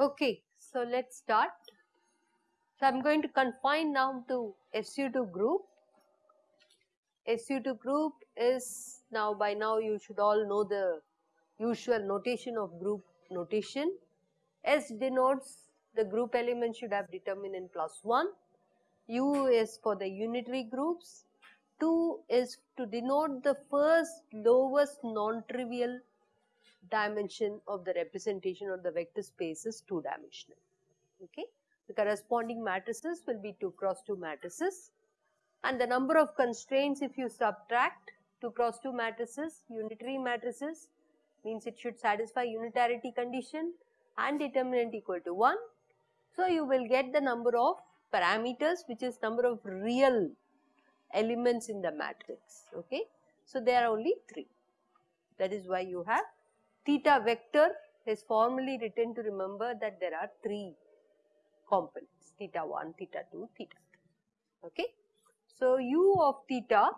Okay, so let's start. So, I am going to confine now to SU2 group. SU2 group is now by now you should all know the usual notation of group notation. S denotes the group element should have determinant plus 1. U is for the unitary groups. 2 is to denote the first lowest non-trivial dimension of the representation of the vector space is 2 dimensional. Okay. The corresponding matrices will be 2 cross 2 matrices and the number of constraints if you subtract 2 cross 2 matrices, unitary matrices means it should satisfy unitarity condition and determinant equal to 1. So, you will get the number of parameters which is number of real elements in the matrix. Okay. So, there are only 3 that is why you have theta vector is formally written to remember that there are 3 components theta 1, theta 2, theta 3. Okay. So, u of theta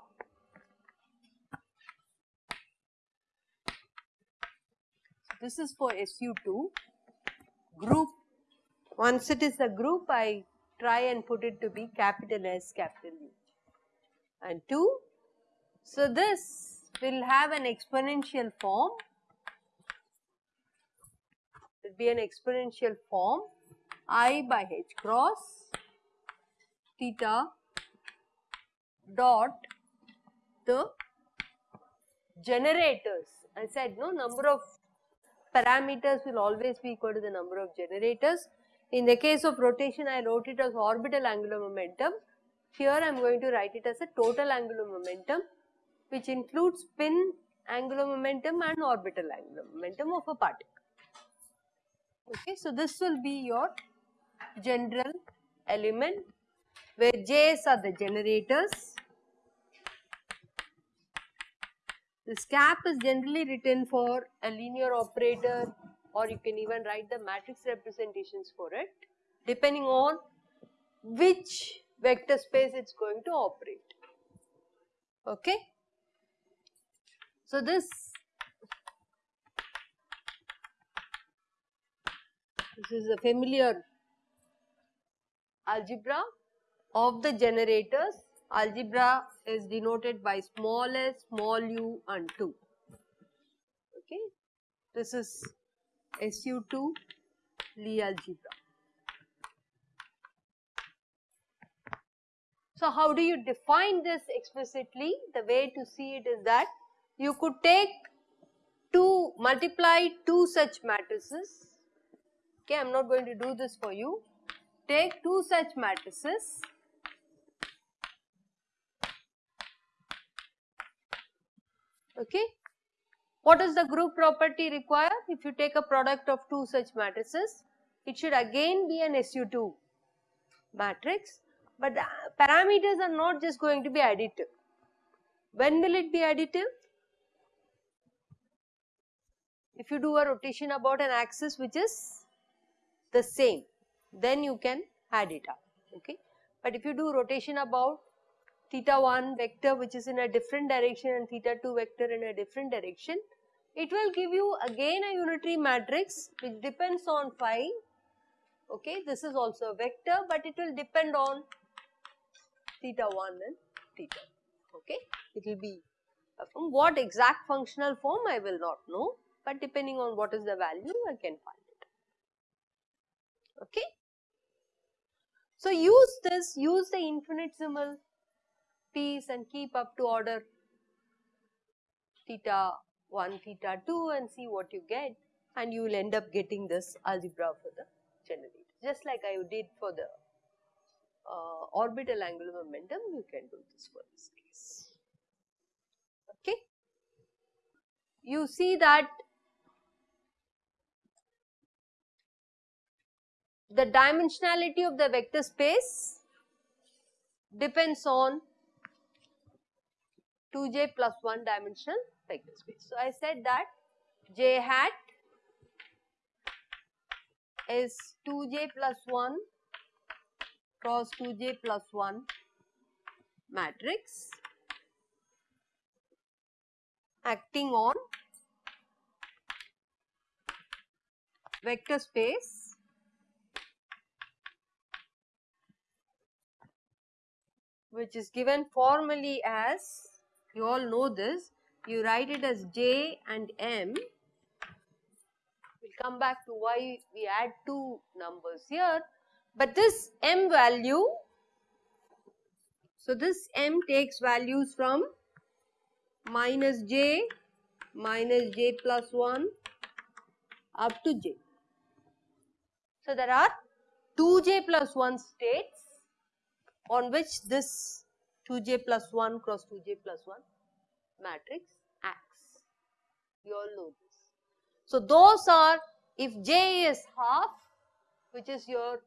this is for SU2 group once it is a group I try and put it to be capital S capital U and 2. So, this will have an exponential form it will be an exponential form i by h cross theta dot the generators. I said no number of parameters will always be equal to the number of generators. In the case of rotation I wrote it as orbital angular momentum. Here I am going to write it as a total angular momentum which includes spin angular momentum and orbital angular momentum of a particle. Okay, so this will be your general element where J's are the generators. This cap is generally written for a linear operator or you can even write the matrix representations for it depending on which vector space it is going to operate. Okay. So, this this is a familiar algebra of the generators. Algebra is denoted by small s, small u and 2. Okay. This is SU2 Lie algebra. So, how do you define this explicitly? The way to see it is that you could take two multiply two such matrices. Okay, I am not going to do this for you. Take two such matrices okay. What does the group property require? If you take a product of two such matrices, it should again be an SU2 matrix, but the parameters are not just going to be additive. When will it be additive? If you do a rotation about an axis which is the same, then you can add it up, okay. But if you do rotation about theta 1 vector which is in a different direction and theta 2 vector in a different direction, it will give you again a unitary matrix which depends on phi, okay. This is also a vector but it will depend on theta 1 and theta, okay. It will be from what exact functional form I will not know, but depending on what is the value I can find it, okay. So, use this, use the infinitesimal piece and keep up to order theta 1, theta 2 and see what you get and you will end up getting this algebra for the generator. Just like I did for the uh, orbital angular momentum, you can do this for this case. Okay. You see that the dimensionality of the vector space depends on 2j plus 1 dimensional vector space. So, I said that j hat is 2j plus 1 cross 2j plus 1 matrix acting on vector space which is given formally as you all know this. You write it as j and m. We'll come back to why we add two numbers here. But this m value so this m takes values from minus j minus j plus 1 up to j. So there are 2j plus 1 states on which this 2j plus 1 cross 2j plus 1 matrix acts. You all know this. So those are if j is half which is your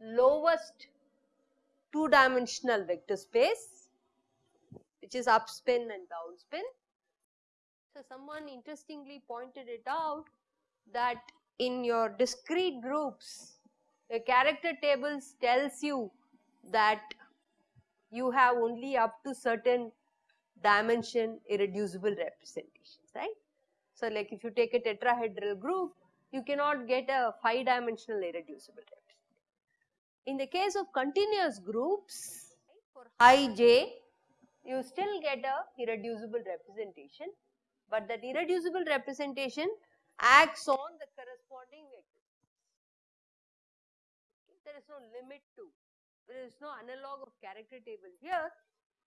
lowest two dimensional vector space which is up spin and down spin. So someone interestingly pointed it out that in your discrete groups the character tables tells you that you have only up to certain dimension irreducible representations right. So like if you take a tetrahedral group you cannot get a 5 dimensional irreducible representation. In the case of continuous groups for high j you still get a irreducible representation but that irreducible representation acts on the corresponding vector. There is no limit to, there is no analog of character table here,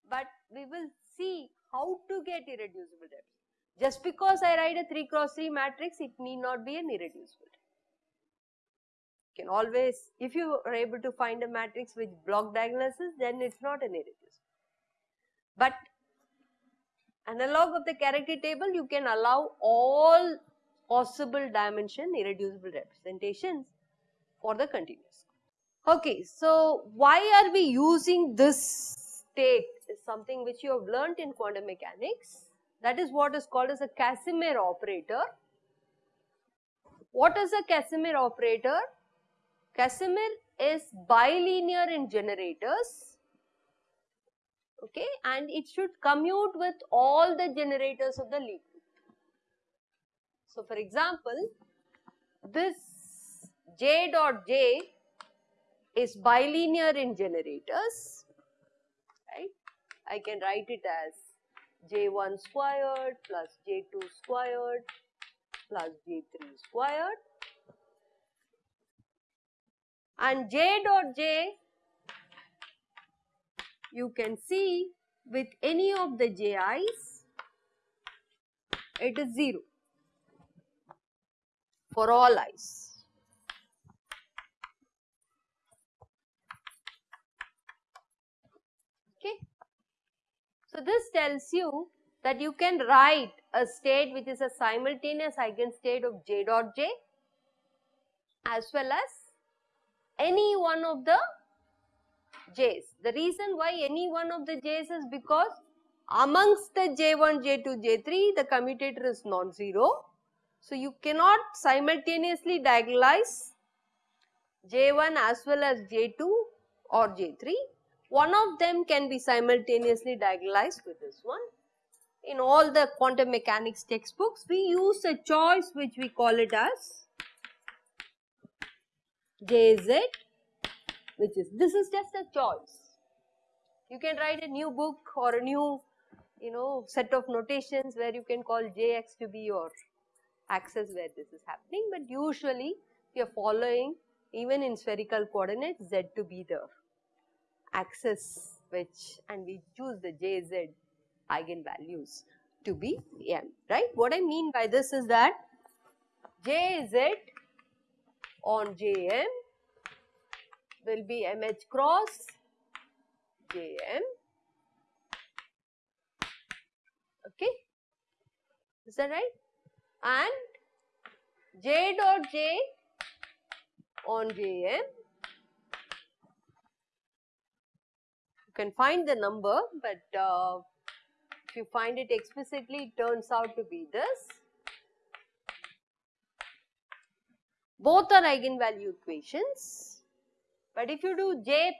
but we will see how to get irreducible representation. Just because I write a 3 cross 3 matrix, it need not be an irreducible. You can always, if you are able to find a matrix with block diagonals, then it is not an irreducible. But analog of the character table, you can allow all possible dimension irreducible representations for the continuous. Okay, so why are we using this state is something which you have learnt in quantum mechanics that is what is called as a Casimir operator. What is a Casimir operator? Casimir is bilinear in generators okay and it should commute with all the generators of the lead so, for example, this J dot J is bilinear in generators, right. I can write it as J1 squared plus J2 squared plus J3 squared and J dot J you can see with any of the Ji's it is 0 for all i's. Okay. So, this tells you that you can write a state which is a simultaneous eigenstate of j dot j as well as any one of the j's. The reason why any one of the j's is because amongst the j1, j2, j3 the commutator is non-zero so, you cannot simultaneously diagonalize J1 as well as J2 or J3. One of them can be simultaneously diagonalized with this one. In all the quantum mechanics textbooks, we use a choice which we call it as JZ which is, this is just a choice. You can write a new book or a new, you know, set of notations where you can call Jx to be your axis where this is happening but usually we are following even in spherical coordinates z to be the axis which and we choose the jz eigenvalues to be m right. What I mean by this is that jz on jm will be mh cross jm okay is that right and j dot j on jm. You can find the number, but uh, if you find it explicitly, it turns out to be this. both are eigenvalue equations. But if you do j,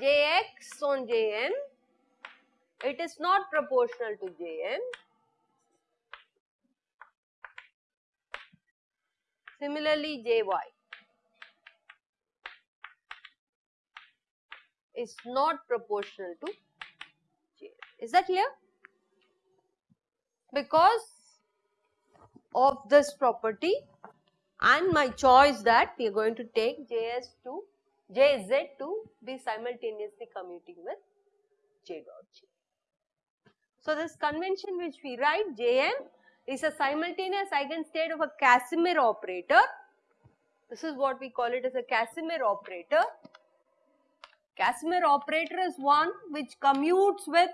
jx on jm, it is not proportional to jm. Similarly, jy is not proportional to j. Is that clear? Because of this property and my choice that we are going to take Js to Jz to be simultaneously commuting with J dot J. So, this convention which we write Jm is a simultaneous eigenstate of a Casimir operator. This is what we call it as a Casimir operator. Casimir operator is one which commutes with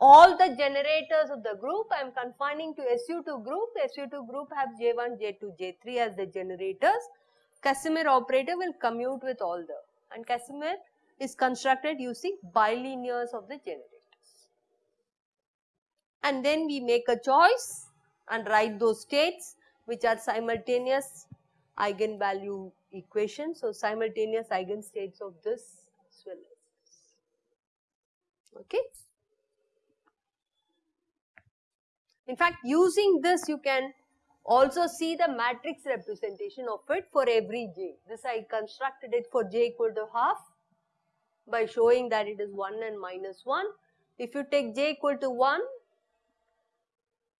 all the generators of the group. I am confining to SU2 group. SU2 group have J1, J2, J3 as the generators. Casimir operator will commute with all the and Casimir is constructed using bilinears of the generators. And then we make a choice and write those states which are simultaneous eigenvalue equations. So, simultaneous eigenstates of this as well as. Okay. In fact, using this you can also see the matrix representation of it for every j. This I constructed it for j equal to half by showing that it is 1 and minus 1. If you take j equal to 1,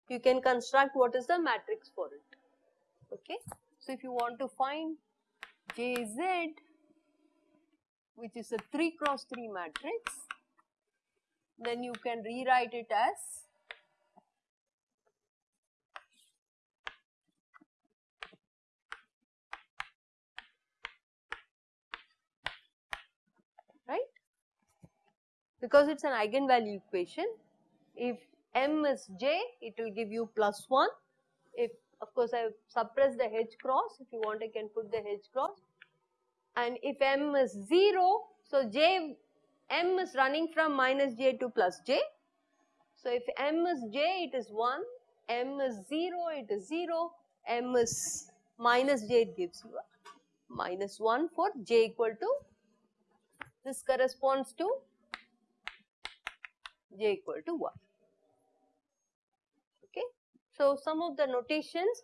you can construct what is the matrix for it. Okay. So, if you want to find jz which is a 3 cross 3 matrix, then you can rewrite it as right because it is an eigenvalue equation. If m is j, it will give you plus 1. If of course I have suppressed the h cross, if you want I can put the h cross. And if m is 0, so j, m is running from minus j to plus j. So if m is j, it is 1, m is 0, it is 0, m is minus j, it gives you minus 1 for j equal to, this corresponds to j equal to 1. So, some of the notations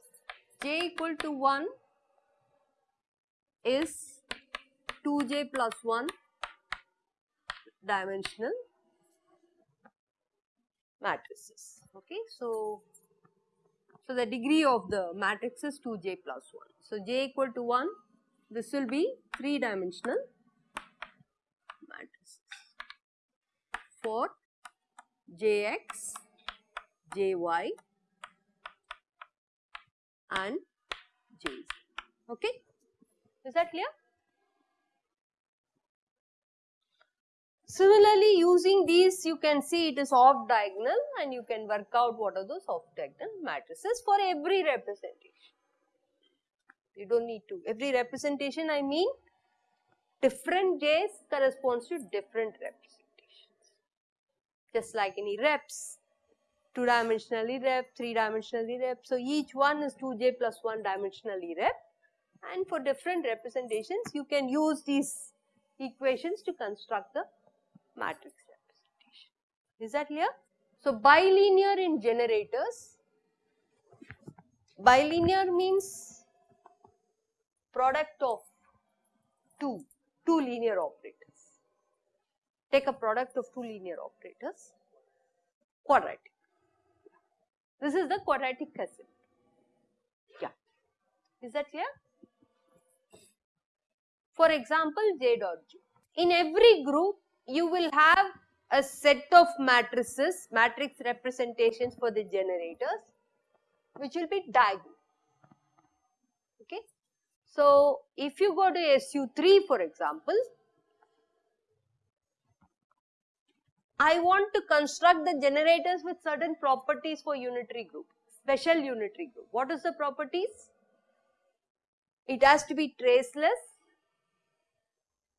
j equal to 1 is 2j plus 1 dimensional matrices. Okay. So, so the degree of the matrix is 2j plus 1. So, j equal to 1 this will be 3 dimensional matrices for Jx, Jy and Jz. Okay? Is that clear? Similarly, using these you can see it is off diagonal and you can work out what are those off diagonal matrices for every representation. You do not need to. Every representation I mean different j's corresponds to different representations just like any reps, two dimensionally rep, three dimensionally rep. So, each one is 2j plus 1 dimensionally rep and for different representations you can use these equations to construct the matrix representation. Is that clear? So, bilinear in generators, bilinear means product of two, two linear operators take a product of two linear operators, quadratic. This is the quadratic Casimir. Yeah. Is that clear? For example, J dot J. In every group, you will have a set of matrices, matrix representations for the generators, which will be diagonal. Okay. So, if you go to SU3 for example, I want to construct the generators with certain properties for unitary group, special unitary group. What is the properties? It has to be traceless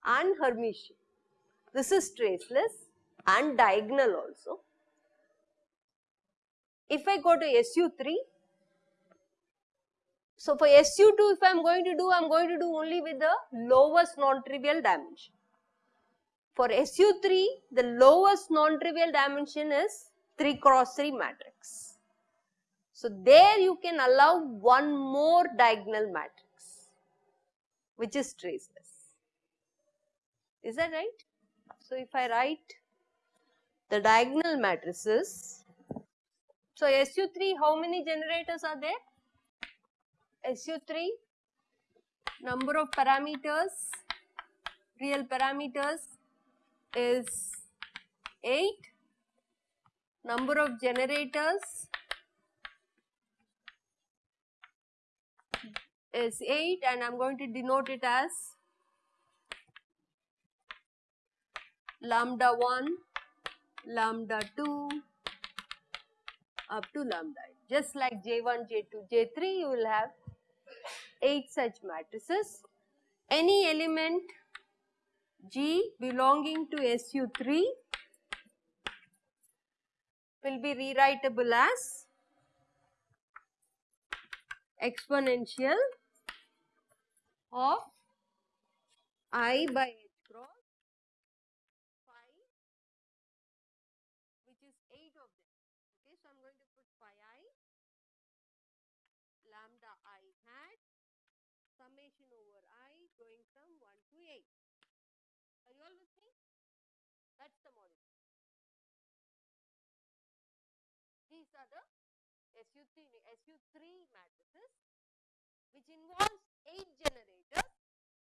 and Hermitian. This is traceless and diagonal also. If I go to SU3, So for SU2 if I am going to do, I am going to do only with the lowest non-trivial dimension. For SU3 the lowest non-trivial dimension is 3 cross 3 matrix. So there you can allow one more diagonal matrix which is traceless. Is that right? So if I write the diagonal matrices, so SU3 how many generators are there? SU3 number of parameters, real parameters is 8, number of generators is 8 and I am going to denote it as lambda 1, lambda 2 up to lambda just like J1, J2, J3 you will have 8 such matrices. Any element G belonging to SU3 will be rewritable as exponential of i by h cross phi which is 8 of them. Okay, so I am going to put phi i lambda i hat summation over i going from 1 to 8. That is the model. These are the SU3, SU3 matrices which involves 8 generators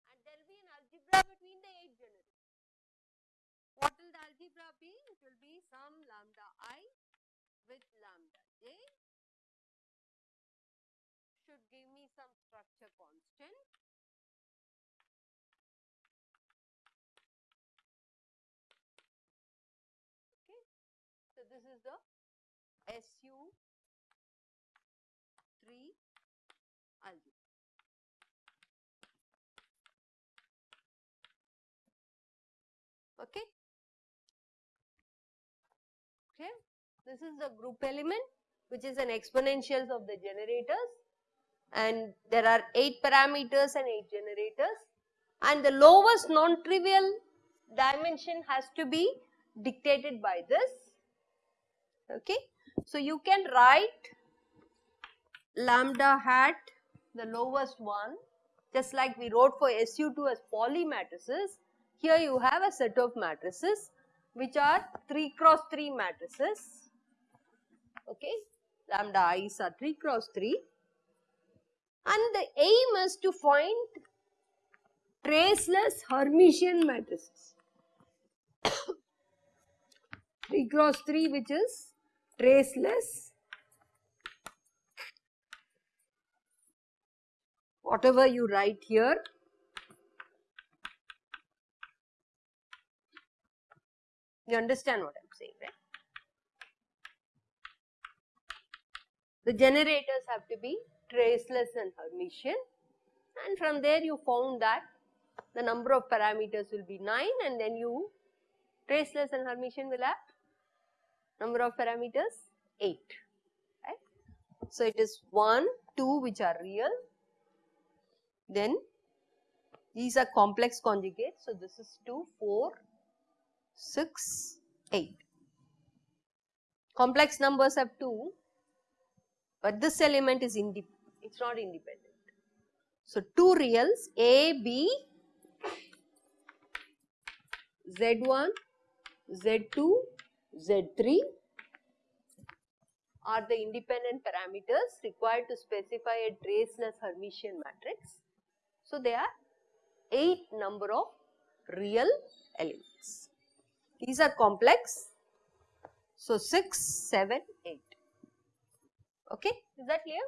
and there will be an algebra between the 8 generators. What will the algebra be? It will be some lambda i with lambda j should give me some structure constant. SU3 algebra. Okay. Okay. This is the group element which is an exponentials of the generators and there are 8 parameters and 8 generators and the lowest non-trivial dimension has to be dictated by this okay so, you can write lambda hat the lowest one just like we wrote for SU2 as Pauli matrices. Here you have a set of matrices which are 3 cross 3 matrices. Okay. Lambda i's are 3 cross 3 and the aim is to find traceless Hermitian matrices. 3 cross 3 which is traceless. Whatever you write here. You understand what I am saying right. The generators have to be traceless and Hermitian. And from there you found that the number of parameters will be 9 and then you traceless and Hermitian will have number of parameters 8 right. So, it is 1, 2 which are real then these are complex conjugates. So, this is 2, 4, 6, 8. Complex numbers have 2 but this element is it is not independent. So, 2 reals A, B, Z1, Z2, Z3 are the independent parameters required to specify a traceless Hermitian matrix. So, there are 8 number of real elements. These are complex. So, 6, 7, 8. Okay, is that clear?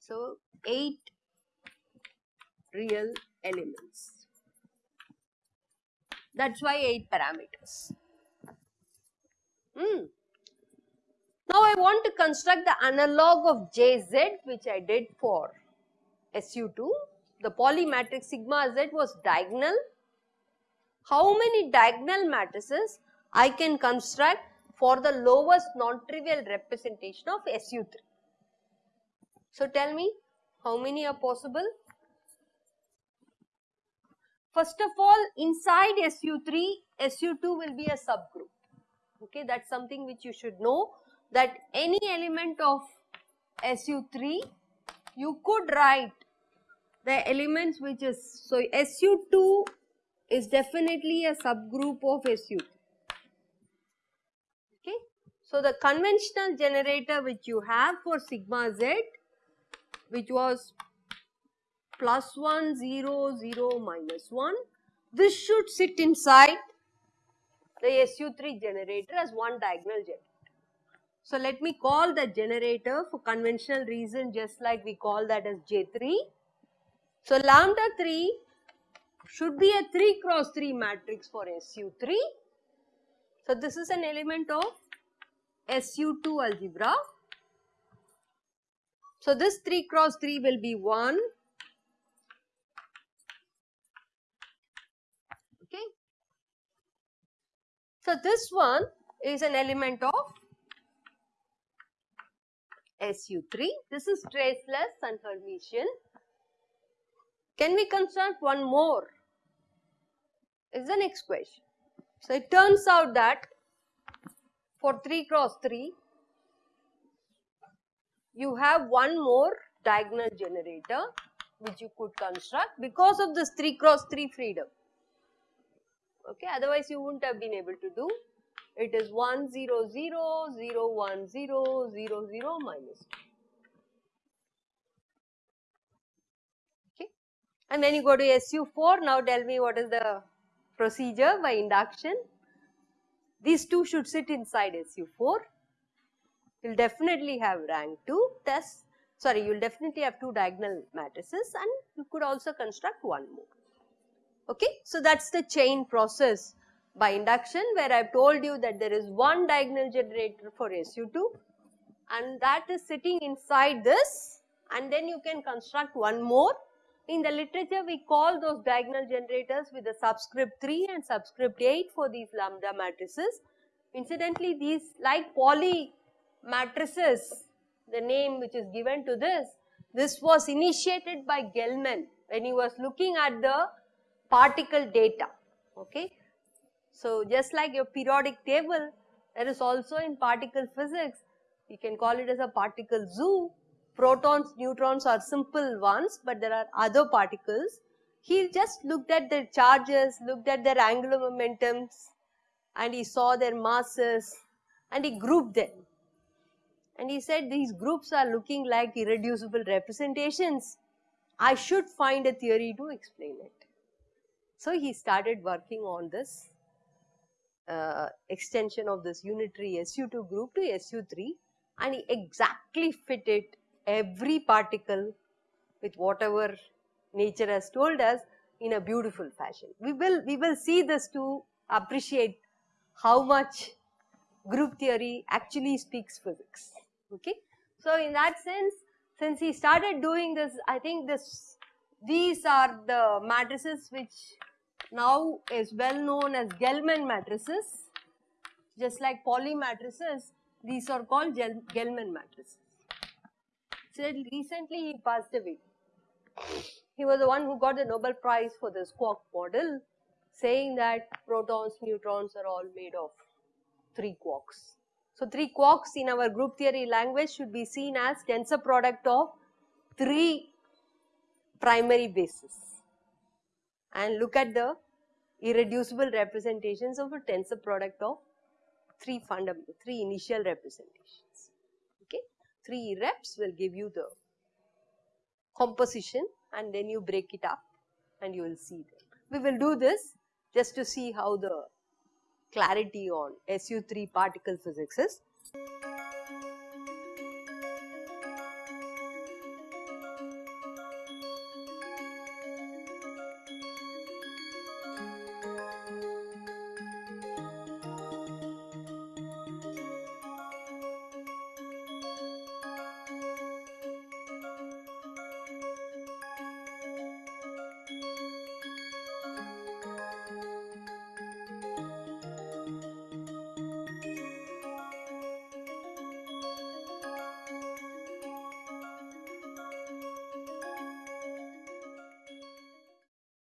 So, 8 real elements. That is why 8 parameters. Hmm. Now, I want to construct the analog of Jz which I did for SU2. The Pauli matrix sigma z was diagonal. How many diagonal matrices I can construct for the lowest non-trivial representation of SU3? So tell me how many are possible? First of all, inside SU3, SU2 will be a subgroup. Okay, that's something which you should know that any element of SU3, you could write the elements which is, so SU2 is definitely a subgroup of SU3. Okay, so the conventional generator which you have for sigma z, which was plus 1, 0, 0, minus 1. This should sit inside the SU3 generator as one diagonal generator. So, let me call the generator for conventional reason just like we call that as J3. So, lambda 3 should be a 3 cross 3 matrix for SU3. So, this is an element of SU2 algebra. So, this 3 cross 3 will be 1, So, this one is an element of SU3. This is traceless and Hermitian. Can we construct one more? Is the next question. So, it turns out that for 3 cross 3, you have one more diagonal generator which you could construct because of this 3 cross 3 freedom okay otherwise you wouldn't have been able to do. It is 1 0 0 0 1 0 0 0 minus 2 okay. And then you go to SU4 now tell me what is the procedure by induction. These two should sit inside SU4 you'll definitely have rank 2 thus sorry you'll definitely have two diagonal matrices and you could also construct one more Okay? So, that is the chain process by induction where I have told you that there is one diagonal generator for SU2 and that is sitting inside this and then you can construct one more. In the literature we call those diagonal generators with the subscript 3 and subscript 8 for these lambda matrices. Incidentally these like Pauli matrices the name which is given to this, this was initiated by Gell-Mann when he was looking at the particle data. Okay. So, just like your periodic table, there is also in particle physics, you can call it as a particle zoo. Protons, neutrons are simple ones, but there are other particles. He just looked at their charges, looked at their angular momentums, and he saw their masses, and he grouped them. And he said these groups are looking like irreducible representations. I should find a theory to explain it. So, he started working on this uh, extension of this unitary SU2 group to SU3 and he exactly fitted every particle with whatever nature has told us in a beautiful fashion. We will, we will see this to appreciate how much group theory actually speaks physics. Okay. So, in that sense, since he started doing this, I think this, these are the matrices which now is well known as Gell-Mann matrices. Just like Pauli matrices, these are called Gell-Mann matrices. So recently he passed away. He was the one who got the Nobel Prize for this quark model, saying that protons, neutrons are all made of three quarks. So three quarks in our group theory language should be seen as tensor product of three primary bases and look at the irreducible representations of a tensor product of three fundamental, three initial representations. Okay, three reps will give you the composition and then you break it up and you will see them. We will do this just to see how the clarity on SU3 particle physics is.